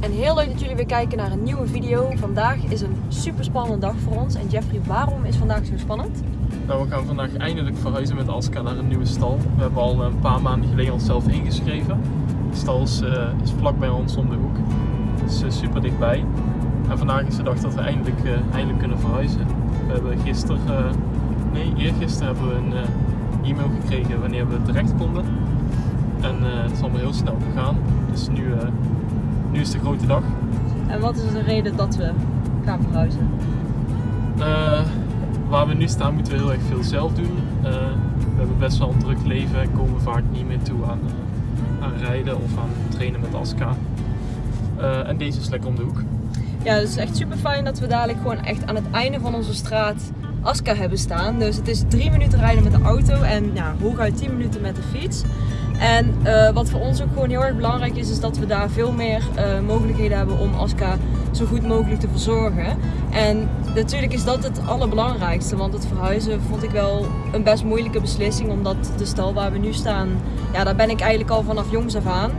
En heel leuk dat jullie weer kijken naar een nieuwe video. Vandaag is een super spannende dag voor ons. En Jeffrey, waarom is vandaag zo spannend? Nou, we gaan vandaag eindelijk verhuizen met Aska naar een nieuwe stal. We hebben al een paar maanden geleden onszelf ingeschreven. De stal is, uh, is vlak bij ons om de hoek. Het is uh, super dichtbij. En vandaag is de dag dat we eindelijk, uh, eindelijk kunnen verhuizen. We hebben gisteren, nee eergisteren hebben we een e-mail gekregen wanneer we terecht konden. En het is allemaal heel snel gegaan. Dus nu, nu is de grote dag. En wat is de reden dat we gaan verhuizen? waar we nu staan moeten we heel erg veel zelf doen. Uh, we hebben best wel een druk leven en komen vaak niet meer toe aan, uh, aan rijden of aan trainen met Aska. En deze is lekker om de hoek. Ja, het is echt super fijn dat we dadelijk gewoon echt aan het einde van onze straat Aska hebben staan. Dus het is drie minuten rijden met de auto en ja, hooguit 10 minuten met de fiets. En uh, wat voor ons ook gewoon heel erg belangrijk is, is dat we daar veel meer uh, mogelijkheden hebben om Aska zo goed mogelijk te verzorgen. En natuurlijk is dat het allerbelangrijkste, want het verhuizen vond ik wel een best moeilijke beslissing, omdat de stal waar we nu staan, ja, daar ben ik eigenlijk al vanaf jongs af aan.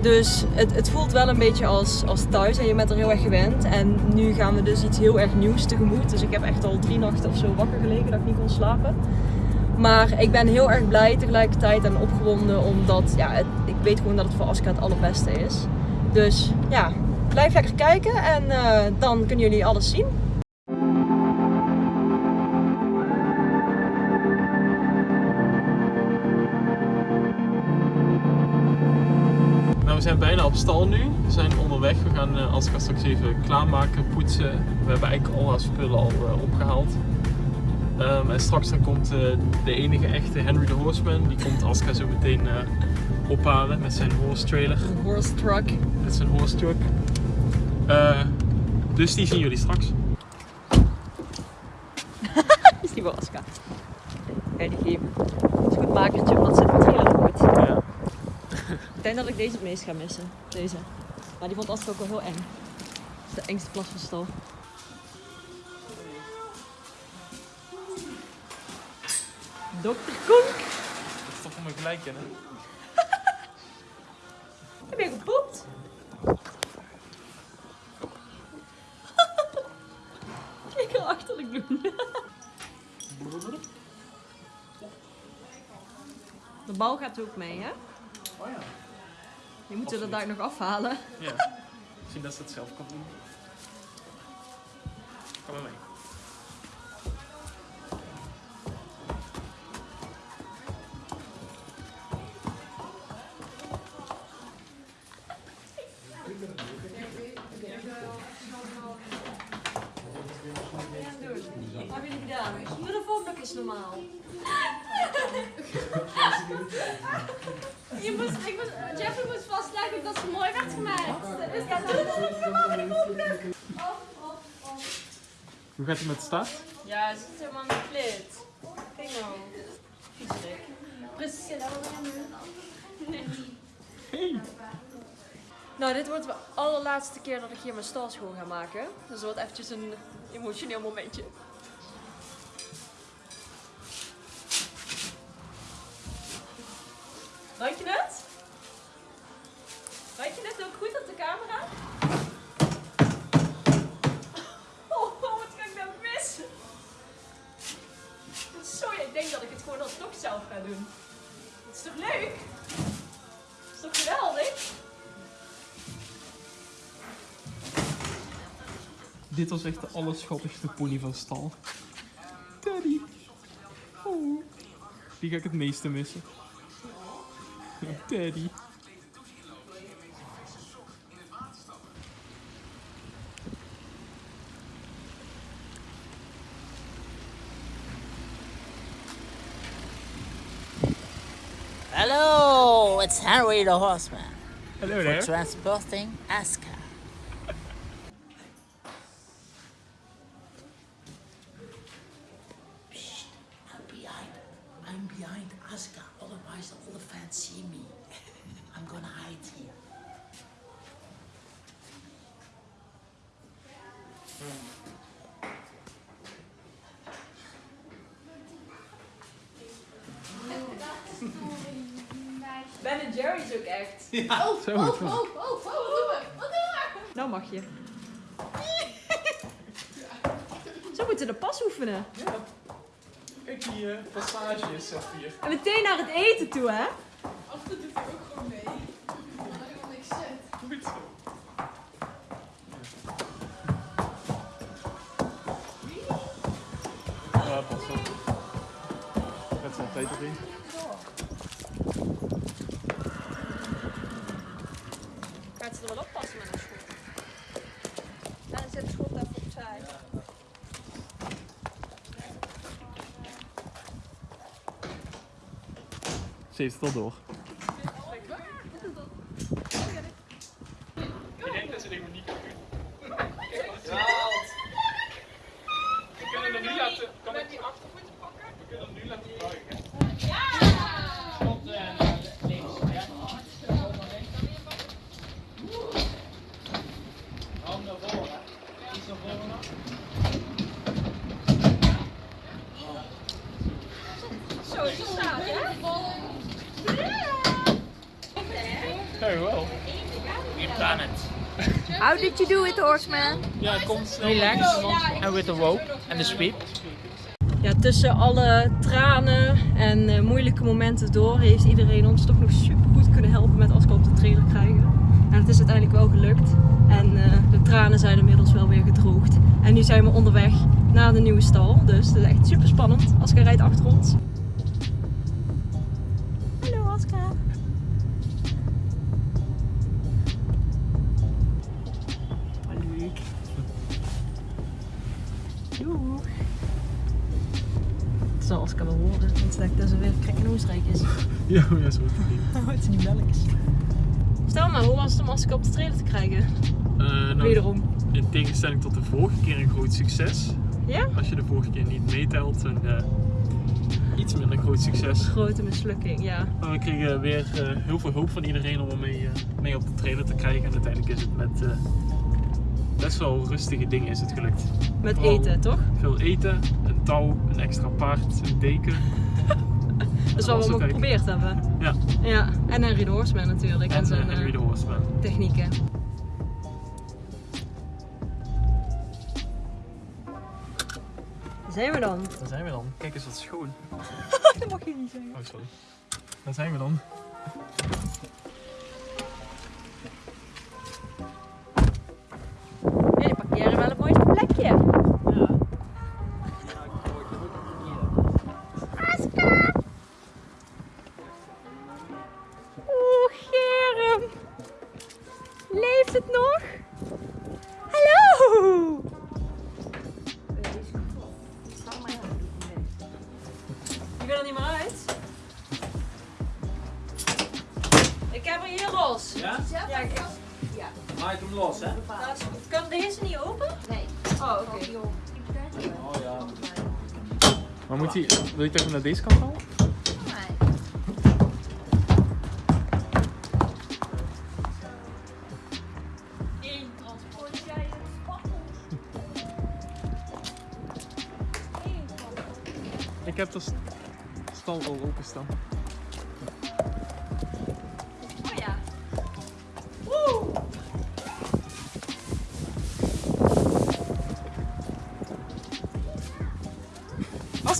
Dus het, het voelt wel een beetje als, als thuis en je bent er heel erg gewend. En nu gaan we dus iets heel erg nieuws tegemoet. Dus ik heb echt al drie nachten of zo wakker gelegen dat ik niet kon slapen. Maar ik ben heel erg blij tegelijkertijd en opgewonden omdat ja, ik weet gewoon dat het voor Aska het allerbeste is. Dus ja, blijf lekker kijken en uh, dan kunnen jullie alles zien. Nou, we zijn bijna op stal nu. We zijn onderweg. We gaan uh, Aska straks even klaarmaken, poetsen. We hebben eigenlijk al haar spullen al uh, opgehaald. Um, en straks dan komt uh, de enige echte Henry the Horseman. Die komt Aska zo meteen uh, ophalen met zijn horse trailer. Een horse truck. Met zijn horse truck. Uh, dus die zien jullie straks. is die voor Aska? Kijk, die geven. Dat is goed makertje, want dat zit met heel goed. Ja. ik denk dat ik deze het meest ga missen. Deze. Maar die vond Aska ook wel heel eng. De engste plas van stal. Dokter Koek. Dat is toch voor mijn gelijk hè? Heb je gepoept? Kijk hoe achterlijk doen. De bal gaat ook mee, hè? Oh ja. Je moet er daar nog afhalen. Ja. Misschien dat ze het zelf kan doen. Kom maar mee. Wat heb jullie gedaan? Doe de is normaal. Je moest, ik moest, Jeffrey moest vastleggen dat ze mooi werd gemaakt. Dus ja, doe het gewoon de volgende. Hoe gaat het met de start? Ja, het zit helemaal in de flit. Kijk nou. Priscilla, Nee. Hey. Nou, dit wordt de allerlaatste keer dat ik hier mijn stal schoon ga maken. Dus het wordt eventjes een emotioneel momentje. Ruik je het? Ruik je het ook goed op de camera? Oh, wat kan ik nou missen? Sorry, ik denk dat ik het gewoon alsnog zelf ga doen. Het is toch leuk? Is toch geweldig? Dit was echt de allerschattigste pony van stal. Teddy. Oh. Die ga ik het meeste missen. Teddy. Hello, it's Henry the Horseman. Hello for there. transporting Aska. Is ook echt. Ja, zo Oh, goed. oh, oh, oh, wat doen we? Wat doen we? Nou mag je. Zo moeten de pas oefenen. Kijk die uh, passage is hier. En meteen naar het eten toe, hè? Toe doet hij ook gewoon mee. Maar hij helemaal niks zet. Goed zo. Ja, pas op. Met zijn tijd erin. Gaat ze er wel oppassen met een schot? En dan zet de schot even opzij. Ze heeft het al door. Ik denk dat ze dingen niet kan doen. We kunnen hem nu laten... Kan ik die achtervoeten pakken? We kunnen hem nu laten buigen. Zo is het staat, hè? Ja, wel. We've done it. How did you do it, horseman? Ja, kom snel. Relax. And with the rope and the sweep. Ja, tussen alle tranen en eh, moeilijke momenten door heeft iedereen ons toch nog super goed kunnen helpen met Aska op de trailer krijgen. En het is uiteindelijk wel gelukt. En eh, de tranen zijn inmiddels wel weer gedroogd. En nu zijn we onderweg naar de nieuwe stal. Dus het is echt super spannend. Aska rijdt achter ons. Oscar wel horen, want dat dat ze weer krek en oostenrijk is. Ja, ja, zo is het niet. het is niet. Stel maar, hoe was het om Oscar op de trailer te krijgen? Eh, nou, Wederom. in tegenstelling tot de vorige keer een groot succes. Ja? Als je de vorige keer niet meetelt, een eh, iets minder groot succes. Grote mislukking, ja. Maar we kregen weer eh, heel veel hulp van iedereen om hem mee, mee op de trailer te krijgen. En uiteindelijk is het met best wel rustige dingen is het gelukt. Met Vooral eten, toch? Veel eten, een touw, een extra paard, een deken. Dat is wat we ook geprobeerd hebben. Ja, Ja, en Henry de Horseman natuurlijk. En, en, zijn en Henry de Horseman. technieken. Daar zijn we dan. Daar zijn we dan. Kijk eens wat schoon. dat mag je niet zeggen. Oh, sorry. Daar zijn we dan. Los, hè? dat is goed. Kan deze niet open? Nee. Oh, oké. Oh ja. Maar moet hij, wil je het even naar deze kant halen? Ik heb de st- stal al openstaan.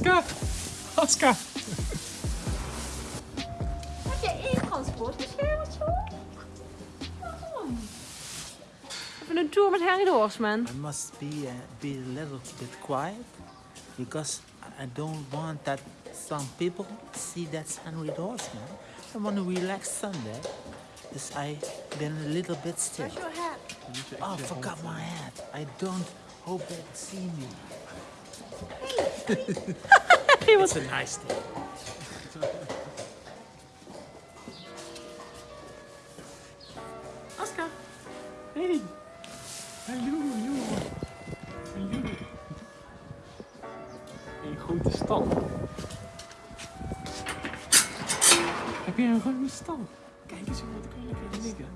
Aska! Aska! Heb jij één transportbeschermertje op? Waarom? Even een tour met Harry de Horseman. I must be uh, be a little bit quiet because I don't want that some people see that Henry Horseman. I want to relax Sunday. Dus I been a little bit stiff. your hat? Oh, forgot my hat. I don't hope they see me. it's a nice. Aska! Hey! Hallo, hallo! Hallo! Een grote stal. Heb je een ruime stal? Kijk eens hoe wat kan lekker liggen.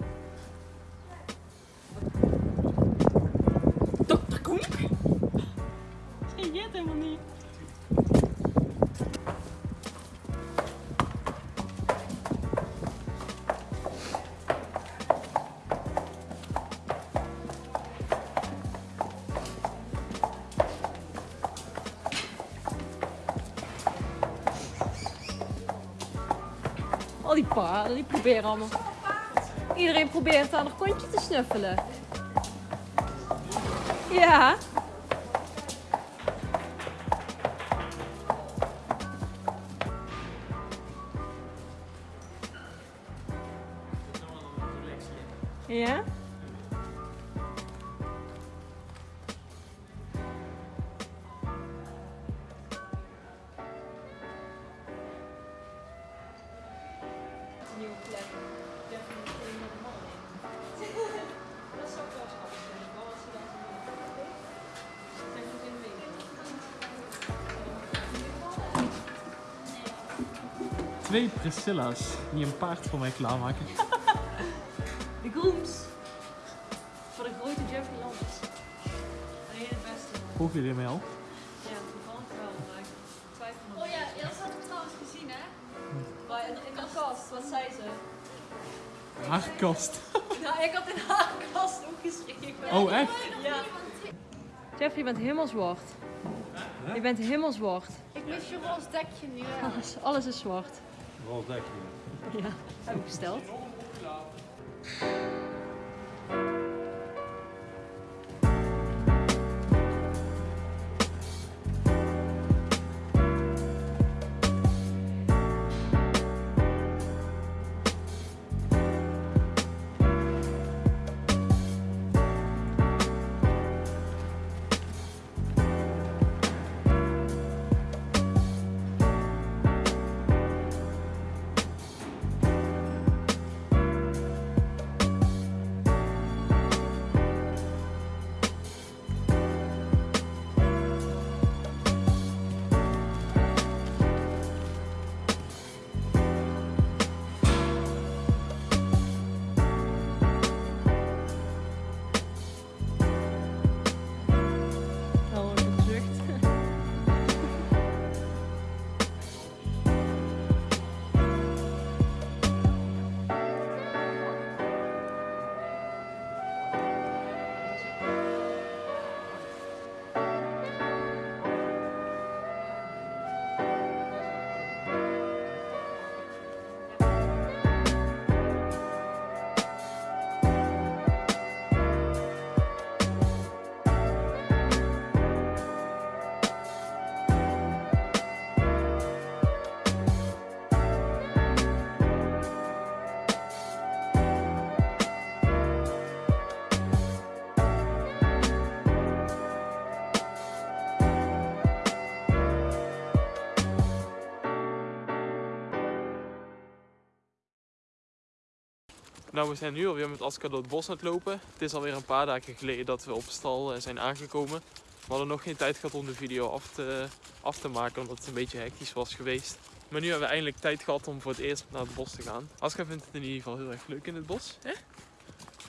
Dokter Koen! Zie je het helemaal niet? Al die paarden, die proberen allemaal. Iedereen probeert aan een kontje te snuffelen. Ja? Plek. De man in. Dat zou ik wel vinden. Wel als ze zo het in de. Twee Priscilla's die een paard voor mij klaarmaken. De grooms. Voor de grote Jeffrey Lambert. Nee, het beste. Volgen jullie mij al? Wat zei ze? Haar kast. Nou, ik had in haar kast opgeschreven. Oh, echt? Ja. Jeff, je bent helemaal zwart. Je bent helemaal zwart. Ik mis je roze dekje nu? Alles, alles is zwart. Roze dekje. Ja, heb ik besteld. Nou, we zijn nu alweer met Aska door het bos aan het lopen. Het is alweer een paar dagen geleden dat we op stal eh, zijn aangekomen. We hadden nog geen tijd gehad om de video af te, af te maken, omdat het een beetje hectisch was geweest. Maar nu hebben we eindelijk tijd gehad om voor het eerst naar het bos te gaan. Aska vindt het in ieder geval heel erg leuk in het bos. Hè? We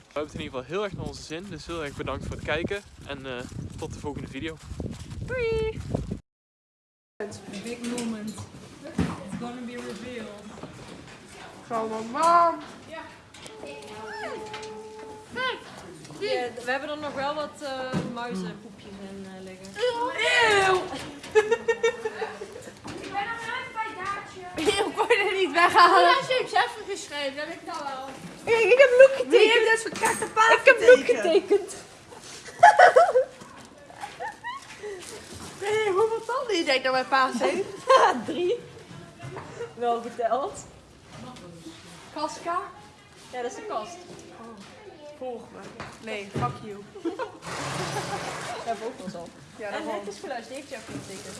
hebben het in ieder geval heel erg naar onze zin. Dus heel erg bedankt voor het kijken. En eh, tot de volgende video. Doei! Big moment. It's gonna be revealed. Zo, mam. Ja, we hebben er nog wel wat eh muizenpoepjes in eh, liggen. Eeuw. Ik ben nog net bij Daartje. Kon je er niet weghalen? Ja, ze heeft Jeffrey geschreven, dat heb ik nou wel. Kijk, ik heb Loek getekend. Je hebt net verkrakte paard Ik heb Loek getekend. Nee, hoeveel tanden je denkt dat mijn paas heeft? Drie. Wel geteld. Kaska? Ja, dat is de kast. Volg me. Nee, fuck you. Hebben we ook wel zo. Ja, En dat het was. is geluid, die heeft Jeffrey getekend.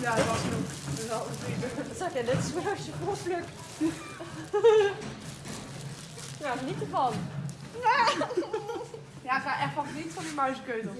Ja, dat was Loek. Dat is wel een zag je, dit is weer als je gewoon plukt. Ja, geniet ervan. Ja, ga echt van niet van die muizenkeutels.